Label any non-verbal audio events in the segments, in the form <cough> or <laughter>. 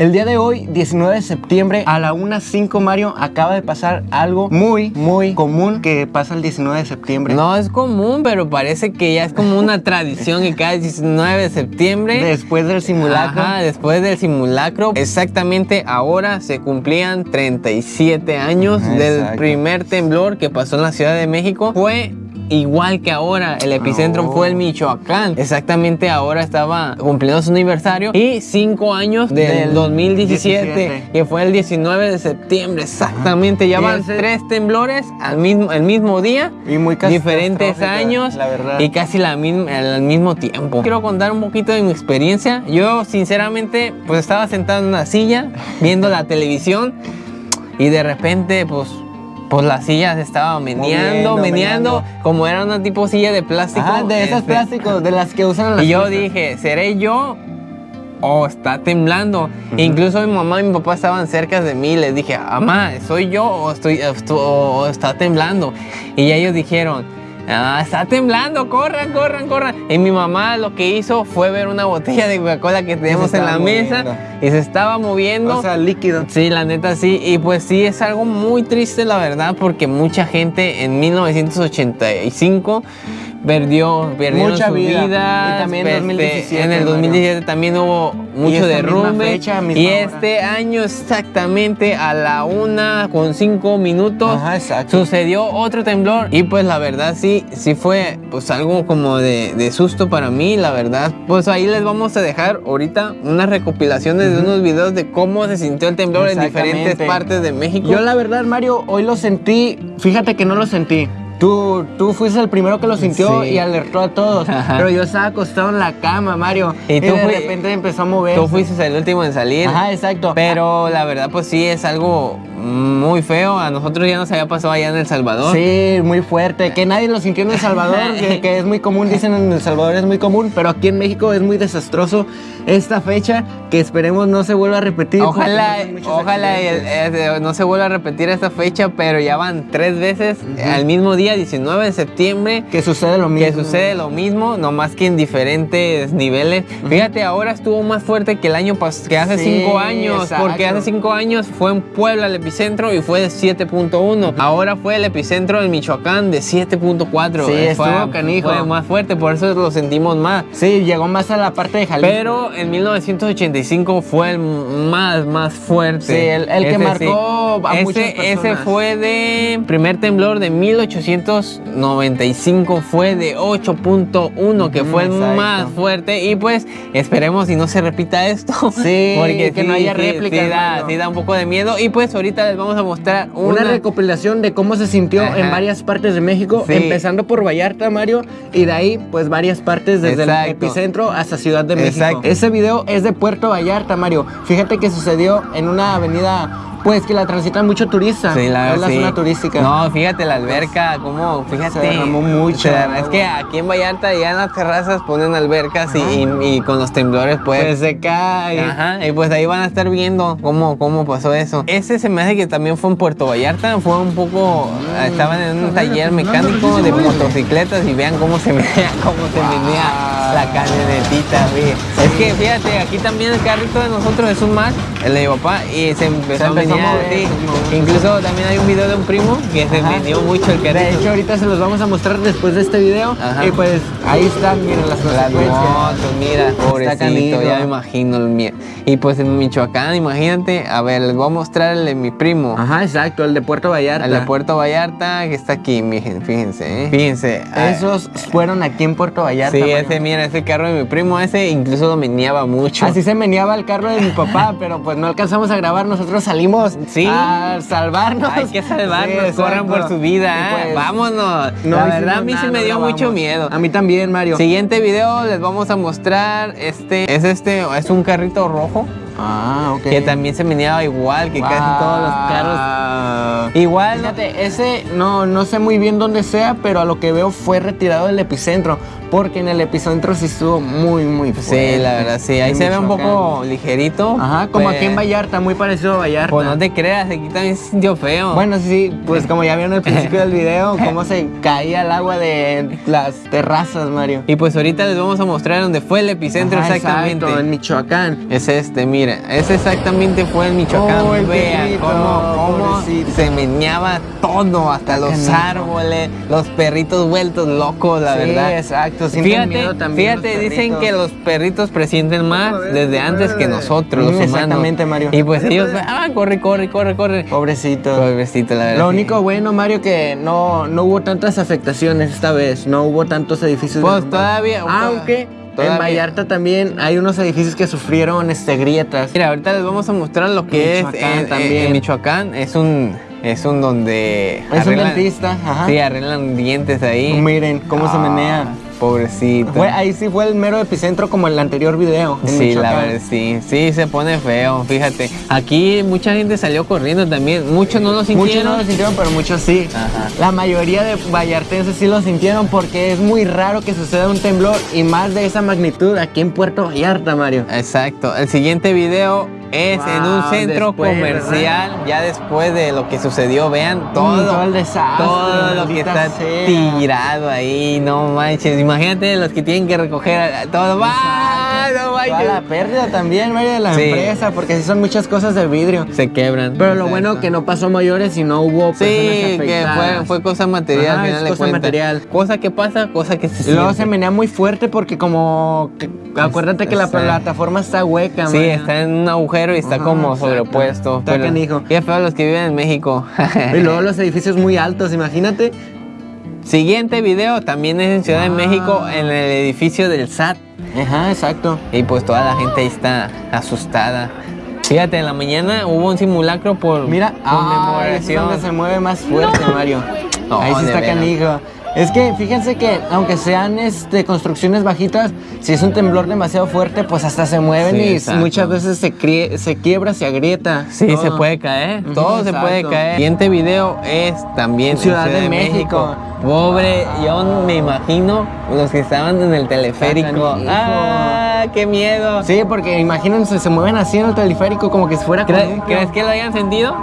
El día de hoy, 19 de septiembre, a la 1.05 Mario, acaba de pasar algo muy, muy común que pasa el 19 de septiembre. No es común, pero parece que ya es como una tradición que cada 19 de septiembre... Después del simulacro. Ajá, después del simulacro. Exactamente ahora se cumplían 37 años del primer temblor que pasó en la Ciudad de México. Fue igual que ahora. El epicentro fue el. Michoacán. Exactamente ahora estaba cumpliendo su aniversario y cinco años del, 2017, que fue el 19 de septiembre. Exactamente, ya van tres temblores al mismo, el mismo día. Y muy Diferentes años la verdad. y casi la misma, al mismo tiempo. Quiero contar un poquito de mi experiencia. Yo, sinceramente, pues estaba sentado en una silla viendo la televisión y de repente, pues pues la silla se estaba meneando, meneando, como era una tipo silla de plástico. Ah, de esas este, plásticos, de las que usan las Y yo dije, ¿seré yo o está temblando? Incluso mi mamá y mi papá estaban cerca de mí. Les dije, mamá, ¿soy yo o, estoy, o está temblando? Y ellos dijeron, Ah, está temblando, corran, corran, corran. Y mi mamá lo que hizo fue ver una botella de Coca-Cola que tenemos en la mesa y se estaba moviendo. O sea, líquido. Sí, la neta sí. Y pues sí, es algo muy triste, la verdad, porque mucha gente en 1985 perdió, perdieron Mucha vida. Y también en 2017. Este, en el 2017 también hubo mucho derrumbe. y este año exactamente a la una con cinco minutos sucedió otro temblor. Y pues la verdad sí, sí fue pues algo como de, de, susto para mí, la verdad. Pues ahí les vamos a dejar ahorita unas recopilaciones de unos videos de cómo se sintió el temblor en diferentes partes de México. Yo la verdad, Mario, hoy lo sentí, fíjate que no lo sentí. Tú, tú fuiste el primero que lo sintió y alertó a todos. <laughs> Pero yo estaba acostado en la cama, Mario. Y, tú de repente empezó a mover. Tú fuiste el último en salir. Ajá, exacto. Pero la verdad, pues sí, es algo muy feo. A nosotros ya nos había pasado allá en El Salvador. Sí, muy fuerte. Que nadie lo sintió en El Salvador, que, es muy común, dicen en El Salvador es muy común, pero aquí en México es muy desastroso esta fecha que esperemos no se vuelva a repetir. Ojalá, ojalá no se vuelva a repetir esta fecha, pero ya van tres veces al mismo día 19 de septiembre. Que sucede lo mismo. Que sucede lo mismo, nomás que en diferentes niveles. Fíjate, ahora estuvo más fuerte que el año pasado, que hace cinco años, porque hace cinco años fue en Puebla el epicentro y fue de 7.1. Ahora fue el epicentro en Michoacán de 7.4. Sí, estuvo fue, canijo. Fue más fuerte, por eso lo sentimos más. Sí, llegó más a la parte de Jalisco. Pero en 1985 fue el más, más fuerte. Sí, el, que marcó a muchas personas. Ese fue de primer temblor de 1895, fue de 8.1, que fue el más fuerte. Y pues esperemos y no se repita esto. Sí, <laughs> porque que no haya réplica. Sí, sí, da un poco de miedo. Y pues ahorita les vamos a mostrar una, recopilación de cómo se sintió en varias partes de México, empezando por Vallarta, Mario, y de ahí pues varias partes desde el epicentro hasta Ciudad de México. Ese video es de Puerto Vallarta, Mario. Fíjate que sucedió en una avenida pues que la transitan mucho turistas. Sí, la, es la zona turística. No, fíjate la alberca, como, fíjate. Se mucho. es que aquí en Vallarta ya en las terrazas ponen albercas y, con los temblores pues, pues, se cae. Ajá, y pues ahí van a estar viendo cómo, cómo pasó eso. Ese se me hace que también fue en Puerto Vallarta, fue un poco, estaban en un taller mecánico de motocicletas y vean cómo se <laughs> menea, cómo se menea la camionetita, Es que fíjate, aquí también el carrito de nosotros es un más, el de mi papá, y se empezó, a Incluso también hay un video de un primo que se vendió mucho el carrito. De hecho, ahorita se los vamos a mostrar después de este video. Y pues ahí están, miren las consecuencias. mira, pobrecito, ya me imagino el miedo. Y pues en Michoacán, imagínate, a ver, les voy a mostrar el de mi primo. Ajá, exacto, el de Puerto Vallarta. El de Puerto Vallarta, que está aquí, fíjense, ¿eh? Fíjense. Esos fueron aquí en Puerto Vallarta. Sí, ese, mira, ese carro de mi primo, ese incluso lo meneaba mucho. Así se meneaba el carro de mi papá, <laughs> pero pues no alcanzamos a grabar, nosotros salimos sí. a salvarnos. Hay que salvarnos, corran por su vida. ¿eh? Pues, Vámonos. la verdad, a mí sí me dio mucho miedo. A mí también, Mario. Siguiente video les vamos a mostrar este. Es este, es un carrito rojo. Ah, ok. Que también se meneaba igual que casi todos los carros. Igual. Fíjate, ese no, no sé muy bien dónde sea, pero a lo que veo fue retirado del epicentro. Porque en el epicentro sí estuvo muy, muy fuerte. Sí, la verdad, sí. Ahí se ve un poco ligerito. Ajá, como aquí en pues, Vallarta, muy parecido a Vallarta. Pues no te creas, aquí también se sintió feo. Bueno, sí, pues como ya vieron al principio del <laughs> video, cómo se caía el agua de las terrazas, Mario. Y pues ahorita les vamos a mostrar dónde fue el epicentro exactamente. Exacto, en Michoacán. Es este, mira, ese exactamente fue en Michoacán. Oh, Vean cómo, se meneaba todo, hasta los árboles, los perritos vueltos locos, la verdad. exacto. Fíjate, fíjate dicen que los perritos presienten más desde antes que nosotros, los humanos. Exactamente, Mario. Y pues ellos, <laughs> ah, corre, corre, corre, corre. Pobrecito. Pobrecito, la verdad. Lo único bueno, Mario, que no, no hubo tantas afectaciones esta vez. No hubo tantos edificios. Pues todavía. Aunque. En Vallarta también hay unos edificios que sufrieron este, grietas. Mira, ahorita les vamos a mostrar lo que es en, también. en Michoacán. Es un es un donde. Es un dentista, ajá. Sí, arreglan dientes ahí. Miren cómo se ah, menea. Pobrecito. ahí sí fue el mero epicentro como el anterior video. Sí, la verdad, sí. Sí, se pone feo, fíjate. Aquí mucha gente salió corriendo también. Muchos no lo sintieron. Muchos no lo sintieron, pero muchos sí. Ajá. La mayoría de vallartenses sí lo sintieron porque es muy raro que suceda un temblor y más de esa magnitud aquí en Puerto Vallarta, Mario. Exacto. El siguiente video es en un centro comercial, ya después de lo que sucedió, vean mm, todo, todo el desastre, todo lo que está tirado ahí, no manches, imagínate los que tienen que recoger todo, ¡va! No la pérdida también, Mario, de la empresa, porque si son muchas cosas de vidrio. Se quebran. Pero lo bueno que no pasó mayores y no hubo Sí, que fue, fue cosa material, final cosa material. Cosa que pasa, cosa que se Y luego se menea muy fuerte porque como, acuérdate que la plataforma está hueca, Sí, está en un agujero y está como sobrepuesto. Está canijo. Qué feo los que viven en México. <laughs> y luego los edificios muy altos, imagínate. Siguiente video también es en Ciudad de México, en el edificio del SAT. Ajá, exacto. Y pues toda la gente ahí está asustada. Fíjate, en la mañana hubo un simulacro por Mira, conmemoración. Ah, donde se mueve más fuerte, Mario. ahí sí está canijo. Es que fíjense que aunque sean este, construcciones bajitas, si es un temblor demasiado fuerte, pues hasta se mueven y muchas veces se, se quiebra, se agrieta. Sí, se puede caer, todo se puede caer. El siguiente video es también Ciudad, de, México. Pobre, yo me imagino los que estaban en el teleférico. ¡Ah, qué miedo! Sí, porque imagínense, se mueven así en el teleférico como que si fuera ¿Crees que lo hayan sentido?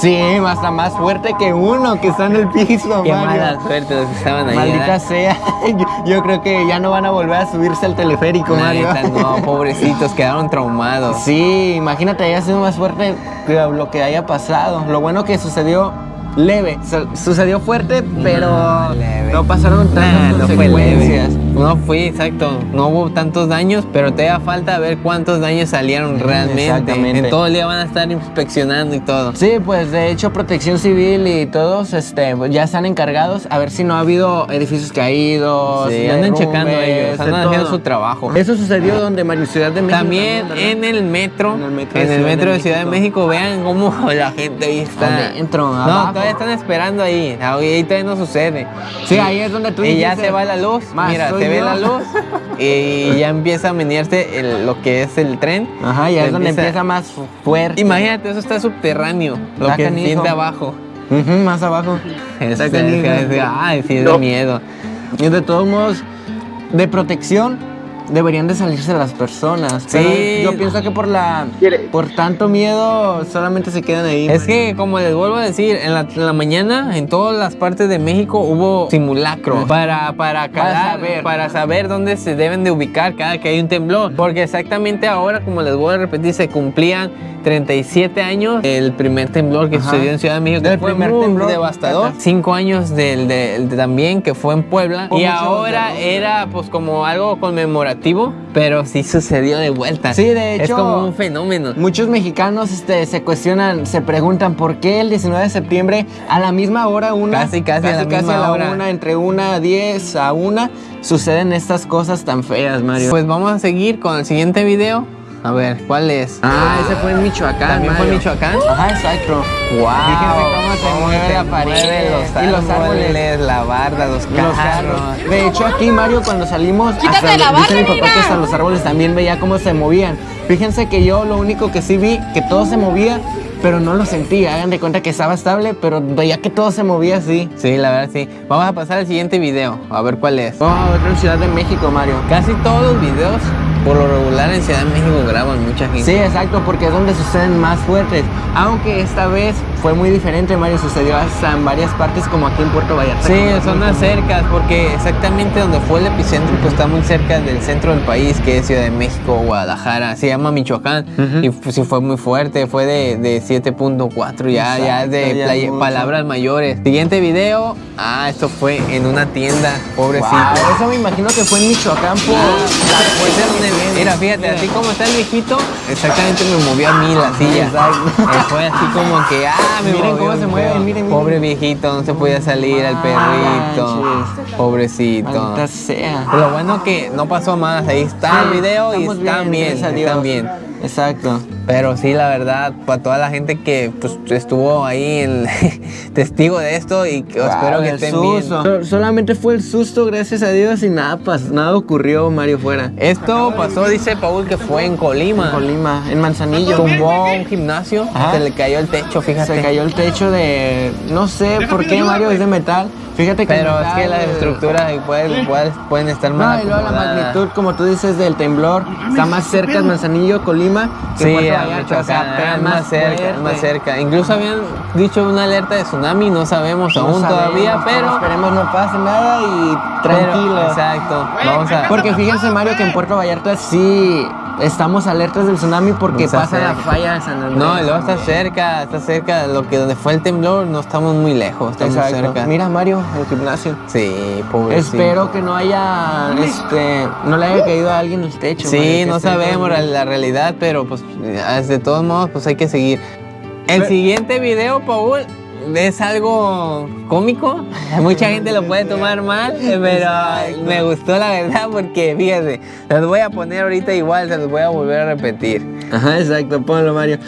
Sí, hasta más fuerte que uno que está en el piso, Qué mala suerte los que estaban ahí. Maldita sea. <laughs> Yo, creo que ya no van a volver a subirse al teleférico, Mario. no, <laughs> pobrecitos, quedaron traumados. Sí, imagínate, haya sido más fuerte que lo que haya pasado. Lo bueno que sucedió leve. sucedió fuerte, pero no, pasaron tantas consecuencias. No fue exacto. No hubo tantos daños, pero te da falta ver cuántos daños salieron realmente. En todo el día van a estar inspeccionando y todo. Sí, pues de hecho Protección Civil y todos este, ya están encargados a ver si no ha habido edificios caídos. Sí, andan checando ellos, andan haciendo su trabajo. Eso sucedió donde Mario Ciudad de México. También, en el metro. En el metro, de, Ciudad de México. Vean cómo <laughs> la gente ahí está. Adentro, no, están esperando ahí. Ahí todavía no sucede. Sí, ahí es donde tú Y ya se va la luz. Mira, se ve la luz y ya empieza a menearse lo que es el tren. Ajá, ya es donde empieza más fuerte. Imagínate, eso está subterráneo. Lo que que siente abajo. más abajo. Exacto. Ay, sí, es de miedo. Y de todos modos, de protección, deberían de salirse las personas. Sí. yo pienso que por la por tanto miedo solamente se quedan ahí. Es que como les vuelvo a decir, en la, mañana en todas las partes de México hubo simulacro para para, saber. para saber dónde se deben de ubicar cada que hay un temblor, porque exactamente ahora como les voy a repetir se cumplían 37 años el primer temblor que sucedió en Ciudad de México, fue primer muy temblor devastador. 5 años del, también que fue en Puebla y ahora era pues como algo conmemorativo, pero sí sucedió de vuelta. Sí, de hecho. Es como un fenómeno. Muchos mexicanos este, se cuestionan, se preguntan por qué el 19 de septiembre a la misma hora, una. Casi, casi, a la, misma hora. una, entre una a 10 a una, suceden estas cosas tan feas, Mario. Pues vamos a seguir con el siguiente video. A ver, ¿cuál es? Ah, ese fue en Michoacán. ¿También fue en Michoacán? Ajá, exacto. Wow. Fíjense cómo se mueve la pared. Los y los árboles, la barda, los carros. De hecho, aquí, Mario, cuando salimos, Quítate la barda, dice mi papá que hasta los árboles también veía cómo se movían. Fíjense que yo lo único que sí vi, que todo se movía, pero no lo sentí. Hagan de cuenta que estaba estable, pero veía que todo se movía así. Sí, la verdad sí. Vamos a pasar al siguiente video, a ver cuál es. Vamos a ver en Ciudad de México, Mario. Casi todos los videos por lo regular en Ciudad de México graban mucha gente. Sí, exacto, porque es donde suceden más fuertes. Aunque esta vez fue muy diferente, Mario, sucedió hasta en varias partes como aquí en Puerto Vallarta. Sí, zonas cercas, porque exactamente donde fue el epicentro pues está muy cerca del centro del país, que es Ciudad de México, Guadalajara, se llama Michoacán, y pues, sí fue muy fuerte, fue de, de 7.4 ya, ya de palabras mayores. Siguiente video, ah, esto fue en una tienda, pobrecito. eso me imagino que fue en Michoacán por Mira, fíjate, así como está el viejito, exactamente me movió a mí la silla. <laughs> Fue así como que, ah, me miren cómo se mueve, miren, Pobre viejito, no se podía salir al perrito. Pobrecito. sea. Pero lo bueno que no pasó más, ahí está el video y están bien, están bien. Exacto. Pero sí, la verdad, para toda la gente que pues, estuvo ahí, el <laughs> testigo de esto y que espero que estén bien. solamente fue el susto, gracias a Dios, y nada, nada ocurrió, Mario, fuera. Esto pasó, dice Paul, que fue en Colima. En Colima, en Manzanillo. Tumbó un gimnasio, se le cayó el techo, fíjate. Se cayó el techo de, no sé por qué, Mario, es de metal. Fíjate que Pero es que las estructuras pueden, pueden, estar mal. No, y luego la magnitud, como tú dices, del temblor, está más cerca de Manzanillo, Colima, que sí, Vallarta, o sea, más, cerca, más cerca. Incluso habían dicho una alerta de tsunami, no sabemos aún todavía, pero... Esperemos no pase nada y tranquilo. exacto. Vamos a... Porque fíjense, Mario, que en Puerto Vallarta sí estamos alertas del tsunami porque pasa la falla de San Andrés. No, luego está cerca, está cerca, lo que donde fue el temblor, no estamos muy lejos, estamos cerca. Mira Mario, el gimnasio. Sí, pobre. Espero que no haya, este, no le haya caído a alguien el techo. Sí, no sabemos la, realidad, pero pues de todos modos, pues hay que seguir. El siguiente video, Paul, es algo cómico. <laughs> Mucha gente lo puede tomar mal, pero me gustó la verdad porque fíjate, se los voy a poner ahorita igual, se los voy a volver a repetir. Ajá, exacto, ponlo Mario.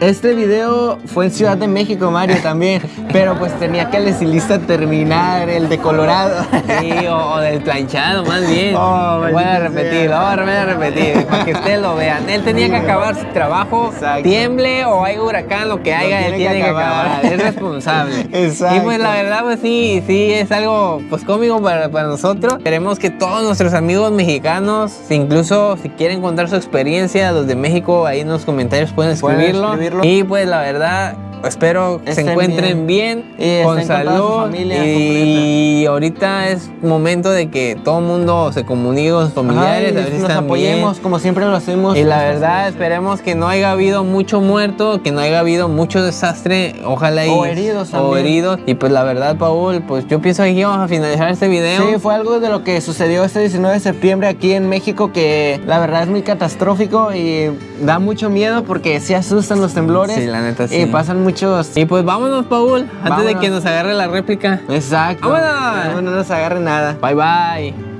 Este video fue en Ciudad de México, Mario, también, <laughs> pero pues tenía que el estilista terminar el de Colorado. Sí, o, del planchado, más bien. Oh, voy a repetir, lo voy a repetir, para que ustedes lo vean. Él tenía que acabar su trabajo, tiemble o hay huracán, lo que haya, él tiene que acabar. Es responsable. <laughs> Exacto. Y pues la verdad, pues sí, sí, es algo pues cómico para, para nosotros. Queremos que todos nuestros amigos mexicanos, incluso si quieren contar su experiencia, los de México, ahí en los comentarios pueden escribirlo. Y pues la verdad, espero que se encuentren bien, con salud. y ahorita es momento de que todo el mundo se comunique con sus familiares, a ver si nos apoyemos como siempre lo hacemos. Y la verdad, esperemos que no haya habido mucho muerto, que no haya habido mucho desastre, ojalá y o heridos o heridos. Y pues la verdad, Paul, pues yo pienso que vamos a finalizar este video. Sí, fue algo de lo que sucedió este 19 de septiembre aquí en México que la verdad es muy catastrófico y da mucho miedo porque se asustan los temblores. Sí, la neta sí. Y pasan muchos. Y pues vámonos, Paul, antes de que nos agarre la réplica. Exacto. Vámonos. No nos agarre nada. Bye bye.